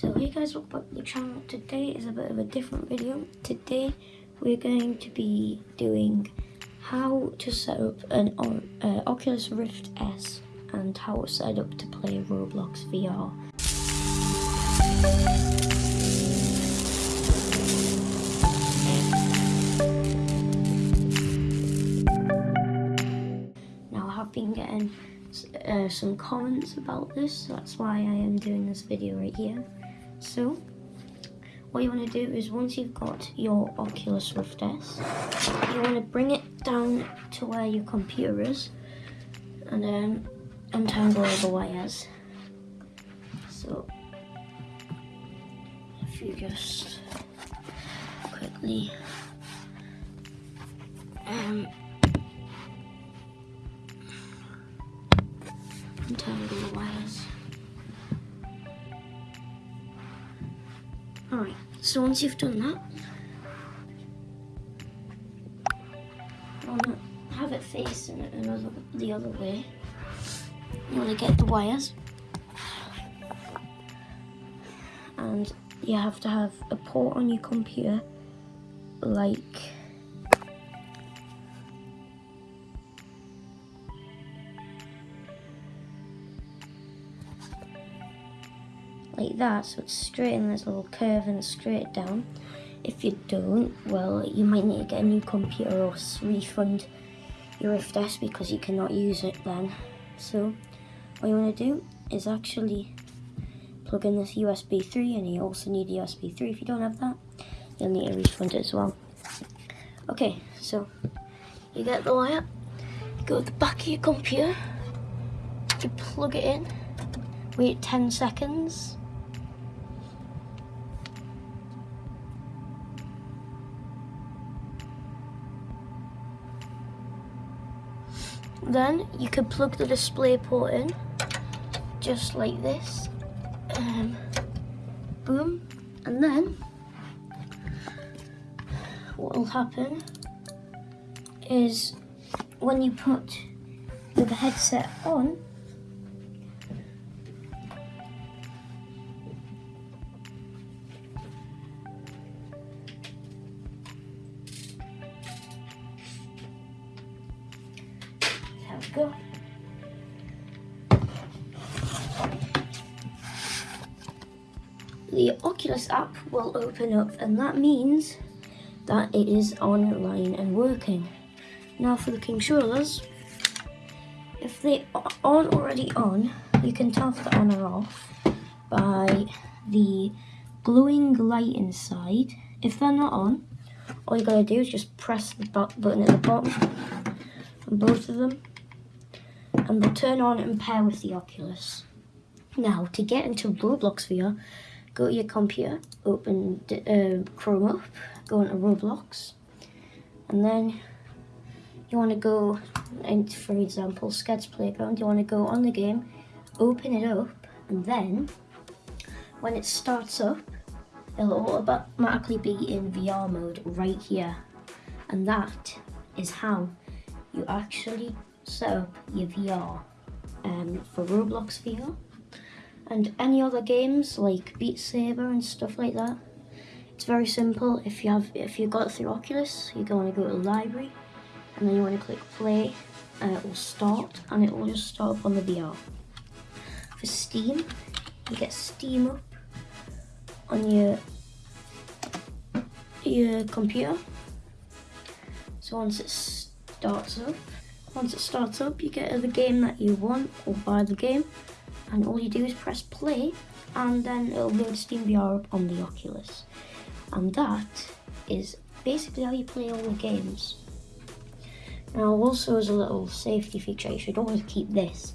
So hey guys, welcome back to the channel. Today is a bit of a different video. Today we're going to be doing how to set up an uh, Oculus Rift S and how to set up to play Roblox VR. Now I have been getting uh, some comments about this, so that's why I am doing this video right here. So, what you want to do is once you've got your Oculus Rift S, you want to bring it down to where your computer is and then untangle all the wires. So, if you just quickly um, so once you've done that, want to have it facing another, the other way. You want to get the wires. And you have to have a port on your computer like like that. So it's straight there's a little curve and straight down. If you don't well you might need to get a new computer or refund your Rift S because you cannot use it then. So what you want to do is actually plug in this USB 3 and you also need USB 3 if you don't have that you'll need to refund as well. Okay so you get the wire you go to the back of your computer you plug it in wait 10 seconds Then you could plug the display port in, just like this. Um, boom. And then, what will happen is when you put the headset on, go. The Oculus app will open up and that means that it is online and working. Now for the controllers, if they aren't already on, you can tell if they're on or off by the glowing light inside. If they're not on, all you gotta do is just press the button at the bottom on both of them and they'll turn on and pair with the Oculus. Now, to get into Roblox VR, go to your computer, open uh, Chrome up, go into Roblox, and then you want to go, into, for example, Sketch Playground, you want to go on the game, open it up, and then when it starts up, it'll automatically be in VR mode right here. And that is how you actually up your VR um, for Roblox VR and any other games like Beat Saber and stuff like that. It's very simple. If you have, if you got it through Oculus, you're going to go to the library, and then you want to click play, and it will start, and it will just start up on the VR. For Steam, you get Steam up on your your computer. So once it starts up, once it starts up, you get the game that you want or buy the game. And all you do is press play and then it'll load Steam VR up on the Oculus. And that is basically how you play all the games. Now also as a little safety feature, you should always keep this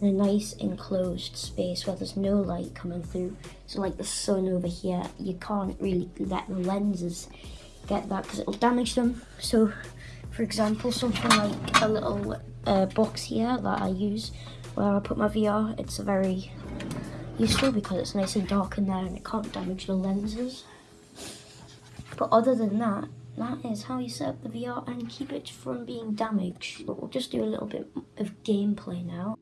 in a nice enclosed space where there's no light coming through. So like the sun over here, you can't really let the lenses get that because it'll damage them. So for example, something like a little uh, box here that I use where I put my VR, it's very useful because it's nice and dark in there and it can't damage the lenses. But other than that, that is how you set up the VR and keep it from being damaged. But we'll just do a little bit of gameplay now.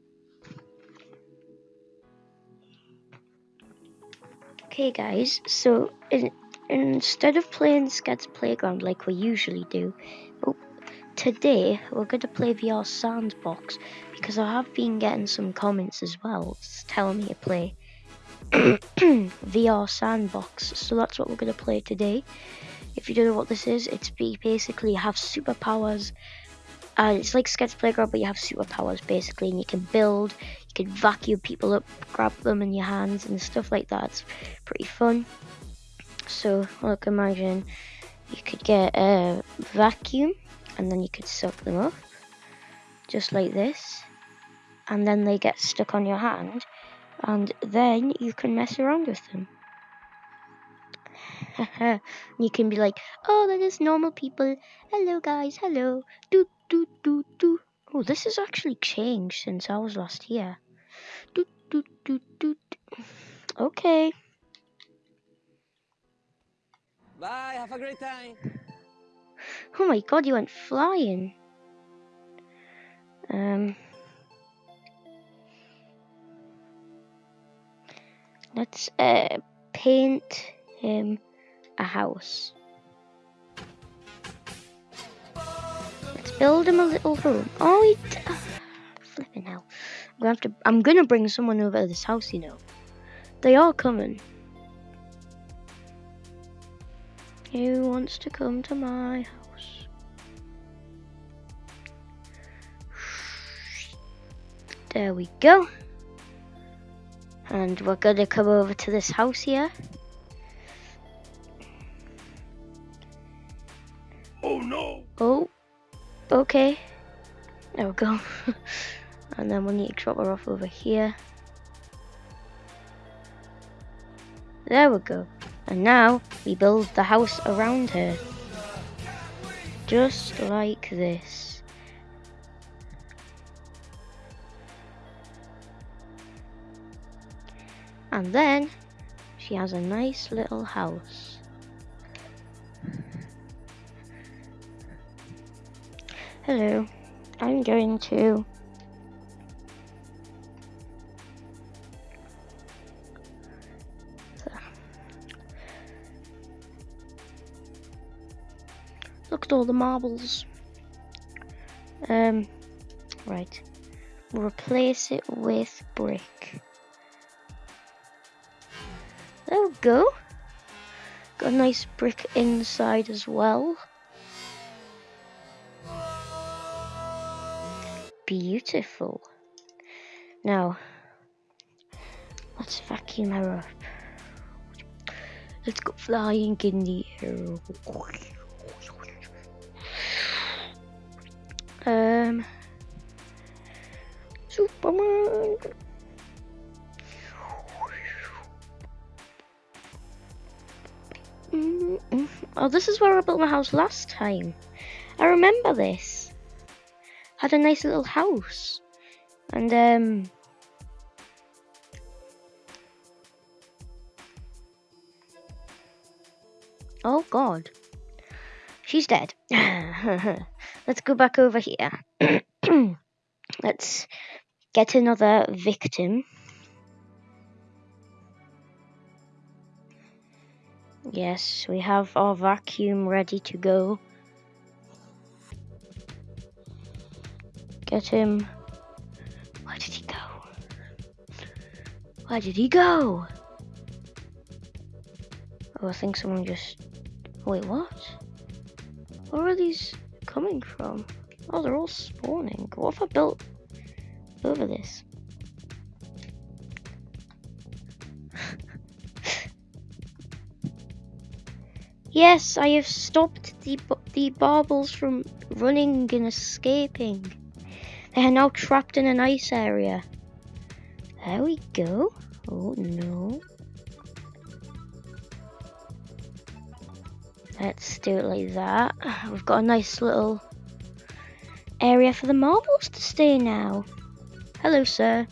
Okay guys, so in, instead of playing Sket's Playground like we usually do, today we're going to play VR Sandbox because I have been getting some comments as well telling me to play VR Sandbox. So that's what we're going to play today. If you don't know what this is, it's basically have superpowers. Uh, it's like Sketch Playground, but you have superpowers basically, and you can build, you can vacuum people up, grab them in your hands, and stuff like that. It's pretty fun. So, look, imagine you could get a vacuum, and then you could suck them up, just like this, and then they get stuck on your hand, and then you can mess around with them. you can be like, oh, that is normal people. Hello, guys. Hello. Do, do, do, do. Oh, this has actually changed since I was last here. Do, do, do, do. Okay. Bye. Have a great time. Oh my god, you went flying. Um. Let's uh, paint him a house. Let's build him a little room. Oh, he flipping hell! I'm gonna have to. I'm gonna bring someone over to this house. You know, they are coming. Who wants to come to my house? There we go. And we're gonna come over to this house here. Oh no! Oh, okay. There we go. and then we need to drop her off over here. There we go. And now we build the house around her. Just like this. And then she has a nice little house. Hello, I'm going to At all the marbles. Um, right. Replace it with brick. There we go. Got a nice brick inside as well. Beautiful. Now, let's vacuum her up. Let's go flying in the air. Superman. Mm -mm. Oh, this is where I built my house last time. I remember this had a nice little house. And um Oh god. She's dead. Let's go back over here. Let's get another victim. Yes, we have our vacuum ready to go. Get him. Where did he go? Where did he go? Oh, I think someone just... Wait, what? Where are these coming from? Oh, they're all spawning. What if I built over this? yes, I have stopped the, the baubles from running and escaping. They are now trapped in an ice area. There we go. Oh no. Let's do it like that. We've got a nice little area for the marbles to stay now. Hello, sir.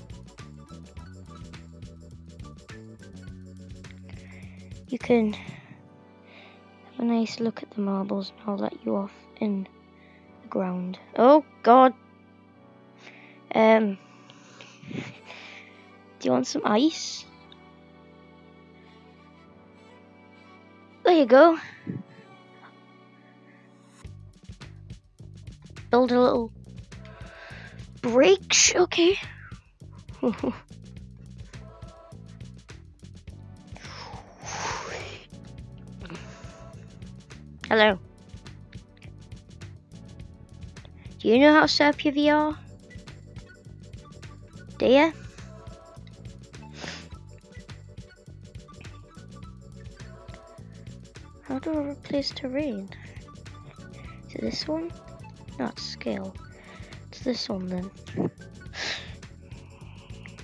You can have a nice look at the marbles and I'll let you off in the ground. Oh, God. Um, do you want some ice? there you go. Build a little bridge, okay. Hello. Do you know how to set up your VR? Do you? How do I replace terrain? Is it this one? Not scale. It's this one then.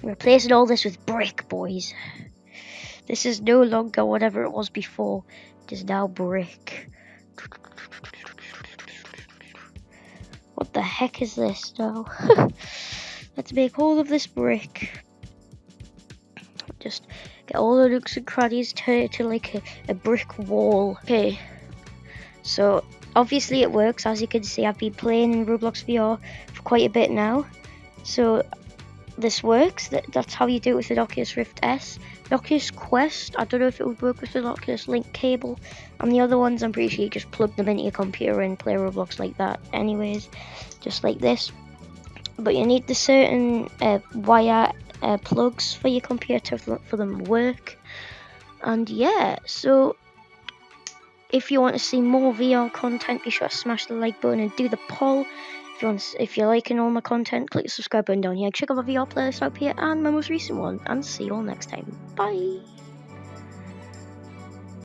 Replacing all this with brick, boys. This is no longer whatever it was before. It is now brick. What the heck is this now? Let's make all of this brick. Just get all the nooks and crannies to, to like a, a brick wall. Okay, so obviously it works. As you can see, I've been playing in Roblox VR for quite a bit now. So this works. That, that's how you do it with the Oculus Rift S. The Oculus Quest, I don't know if it would work with the Oculus Link cable. And the other ones, I'm pretty sure you just plug them into your computer and play Roblox like that anyways. Just like this. But you need the certain uh, wire uh, plugs for your computer for them to work. And yeah, so if you want to see more VR content, be sure to smash the like button and do the poll. If you want, to, if you're liking all my content, click the subscribe button down here. Check out my VR playlist up here and my most recent one. And see you all next time. Bye.